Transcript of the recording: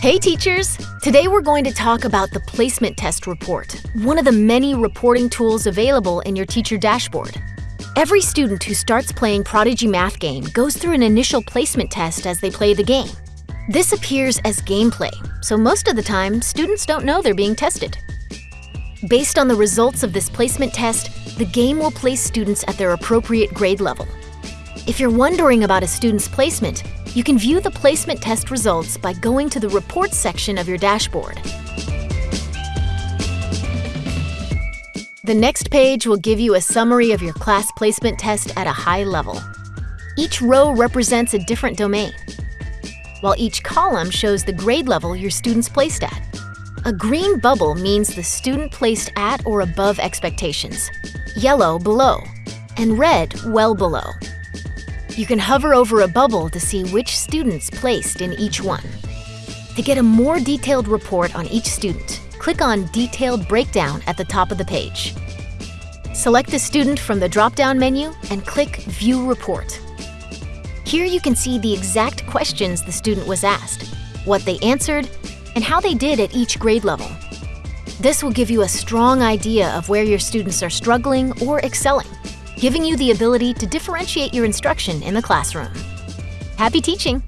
Hey teachers! Today we're going to talk about the Placement Test Report, one of the many reporting tools available in your teacher dashboard. Every student who starts playing Prodigy Math Game goes through an initial placement test as they play the game. This appears as gameplay, so most of the time, students don't know they're being tested. Based on the results of this placement test, the game will place students at their appropriate grade level. If you're wondering about a student's placement, you can view the placement test results by going to the Reports section of your dashboard. The next page will give you a summary of your class placement test at a high level. Each row represents a different domain, while each column shows the grade level your students placed at. A green bubble means the student placed at or above expectations, yellow below, and red well below. You can hover over a bubble to see which students placed in each one. To get a more detailed report on each student, click on Detailed Breakdown at the top of the page. Select a student from the drop-down menu and click View Report. Here you can see the exact questions the student was asked, what they answered, and how they did at each grade level. This will give you a strong idea of where your students are struggling or excelling giving you the ability to differentiate your instruction in the classroom. Happy teaching!